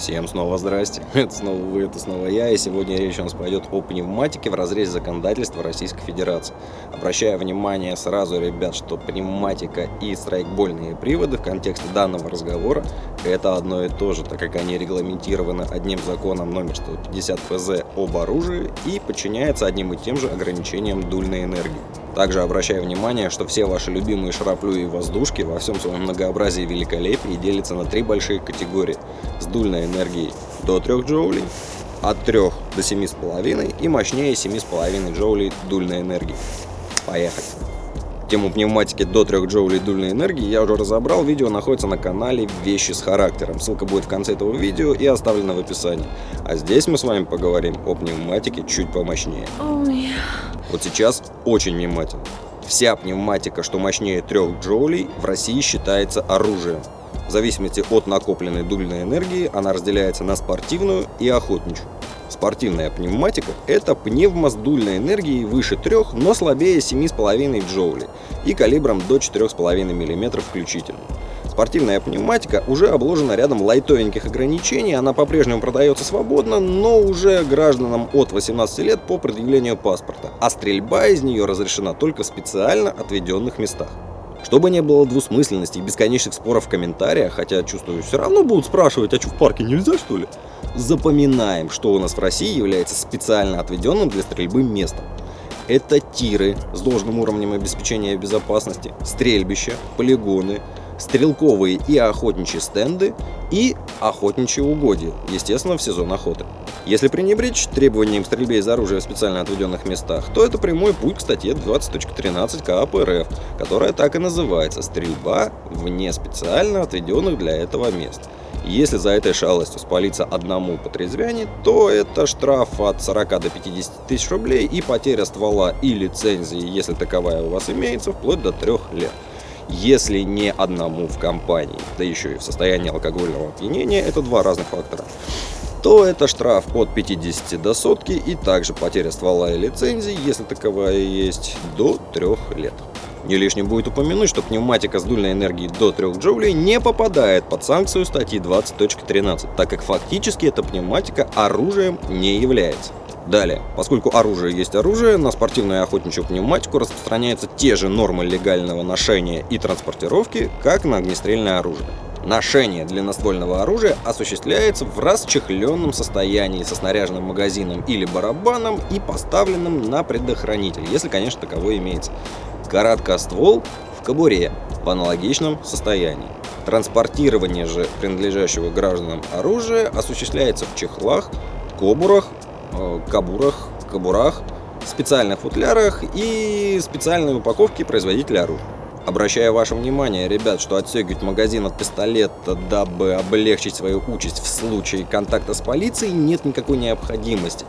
Всем снова здрасте, это снова вы, это снова я, и сегодня речь у нас пойдет о пневматике в разрезе законодательства Российской Федерации. Обращаю внимание сразу, ребят, что пневматика и страйкбольные приводы в контексте данного разговора это одно и то же, так как они регламентированы одним законом номер 150 ФЗ об оружии и подчиняются одним и тем же ограничениям дульной энергии. Также обращаю внимание, что все ваши любимые шароплю и воздушки во всем своем многообразии и великолепии делятся на три большие категории. С дульной энергией до 3 джоулей, от 3 до 7,5 и мощнее 7,5 джоулей дульной энергии. Поехали! Тему пневматики до 3 джоулей дульной энергии я уже разобрал, видео находится на канале «Вещи с характером». Ссылка будет в конце этого видео и оставлена в описании. А здесь мы с вами поговорим о пневматике чуть помощнее. Oh, yeah. Вот сейчас очень внимательно. Вся пневматика, что мощнее 3 джоулей, в России считается оружием. В зависимости от накопленной дульной энергии она разделяется на спортивную и охотничью. Спортивная пневматика – это пневма с дульной энергией выше 3, но слабее 7,5 джоулей и калибром до 4,5 мм включительно. Спортивная пневматика уже обложена рядом лайтовеньких ограничений, она по-прежнему продается свободно, но уже гражданам от 18 лет по предъявлению паспорта, а стрельба из нее разрешена только в специально отведенных местах. Чтобы не было двусмысленности и бесконечных споров в комментариях, хотя, чувствую, все равно будут спрашивать, а что в парке нельзя, что ли? Запоминаем, что у нас в России является специально отведенным для стрельбы местом. Это тиры с должным уровнем обеспечения безопасности, стрельбища, полигоны, стрелковые и охотничьи стенды и охотничьи угодья, естественно, в сезон охоты. Если пренебречь требованиям к стрельбе из оружия в специально отведенных местах, то это прямой путь к статье 20.13 КАП РФ, которая так и называется «Стрельба вне специально отведенных для этого мест». Если за этой шалостью спалиться одному по трезвяне, то это штраф от 40 до 50 тысяч рублей и потеря ствола и лицензии, если таковая у вас имеется, вплоть до 3 лет если не одному в компании, да еще и в состоянии алкогольного опьянения, это два разных фактора, то это штраф от 50 до сотки и также потеря ствола и лицензии, если таковая есть, до 3 лет. Не лишним будет упомянуть, что пневматика с дульной энергией до 3 джоулей не попадает под санкцию статьи 20.13, так как фактически эта пневматика оружием не является. Далее, поскольку оружие есть оружие, на спортивную и охотничью пневматику распространяются те же нормы легального ношения и транспортировки, как на огнестрельное оружие. Ношение длинноствольного оружия осуществляется в расчехленном состоянии со снаряженным магазином или барабаном и поставленным на предохранитель, если, конечно, таковой имеется. Короткоствол в кобуре в аналогичном состоянии. Транспортирование же принадлежащего гражданам оружия осуществляется в чехлах, кобурах, кабурах, кабурах, специальных футлярах и специальной упаковке производителя оружия. Обращаю ваше внимание, ребят, что отстегивать магазин от пистолета, дабы облегчить свою участь в случае контакта с полицией, нет никакой необходимости.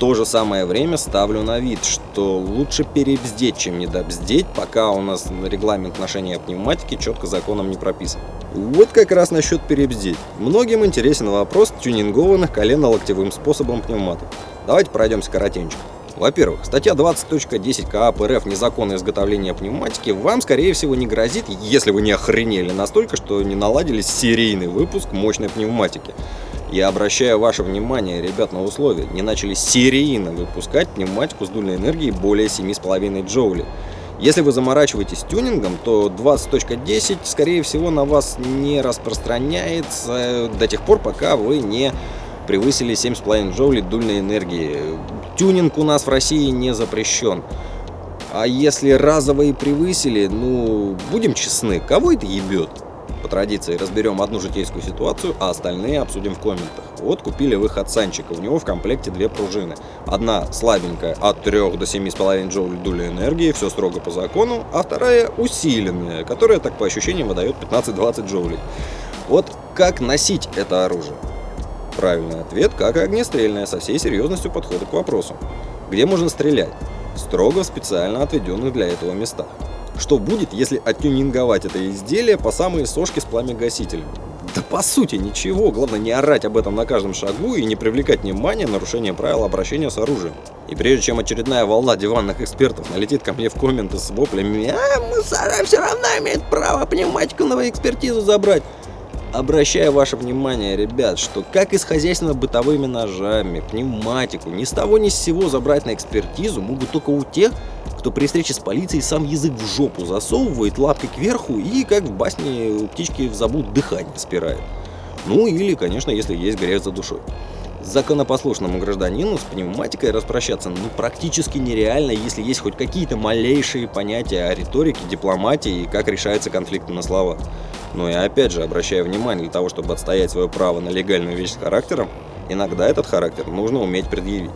То же самое время ставлю на вид, что лучше перебздеть, чем недобздеть, пока у нас регламент ношения пневматики четко законом не прописан. Вот как раз насчет перебздеть. Многим интересен вопрос тюнингованных колено-локтевым способом пневматок. Давайте пройдемся коротенько. Во-первых, статья 20.10 КАП РФ «Незаконное изготовление пневматики» вам, скорее всего, не грозит, если вы не охренели настолько, что не наладили серийный выпуск мощной пневматики. Я обращаю ваше внимание, ребят, на условия. Не начали серийно выпускать пневматику с дульной энергией более 7,5 джоулей. Если вы заморачиваетесь тюнингом, то 20.10 скорее всего на вас не распространяется до тех пор, пока вы не превысили 7,5 джоулей дульной энергии. Тюнинг у нас в России не запрещен. А если разовые превысили, ну, будем честны, кого это ебет? По традиции разберем одну житейскую ситуацию, а остальные обсудим в комментах. Вот купили вы Хатсанчика, у него в комплекте две пружины. Одна слабенькая, от 3 до 7,5 джоуль дули энергии, все строго по закону, а вторая усиленная, которая, так по ощущениям, выдает 15-20 джоулей. Вот как носить это оружие? Правильный ответ, как и огнестрельное, со всей серьезностью подхода к вопросу. Где можно стрелять? Строго в специально отведенных для этого местах. Что будет, если оттюнинговать это изделие по самые сошки с пламя-гасителем? Да по сути ничего, главное не орать об этом на каждом шагу и не привлекать внимание нарушения правил обращения с оружием. И прежде чем очередная волна диванных экспертов налетит ко мне в комменты с воплями «А, мусора все равно имеет право пневматику на экспертизу забрать», Обращаю ваше внимание, ребят, что как и с хозяйственно-бытовыми ножами, пневматику, ни с того ни с сего забрать на экспертизу могут только у тех, кто при встрече с полицией сам язык в жопу засовывает, лапкой кверху и, как в басне у птички в забуд, дыхание спирает. Ну или, конечно, если есть грех за душой. Законопослушному гражданину с пневматикой распрощаться ну, практически нереально, если есть хоть какие-то малейшие понятия о риторике, дипломатии и как решается конфликт на слова. Но и опять же, обращая внимание, для того, чтобы отстоять свое право на легальную вещь с характером, иногда этот характер нужно уметь предъявить.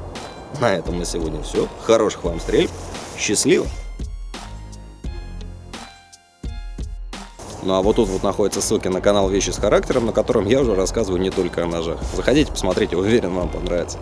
На этом на сегодня все. Хороших вам стрельб. Счастливо! Ну а вот тут вот находятся ссылки на канал Вещи с характером, на котором я уже рассказываю не только о ножах. Заходите, посмотрите, уверен, вам понравится.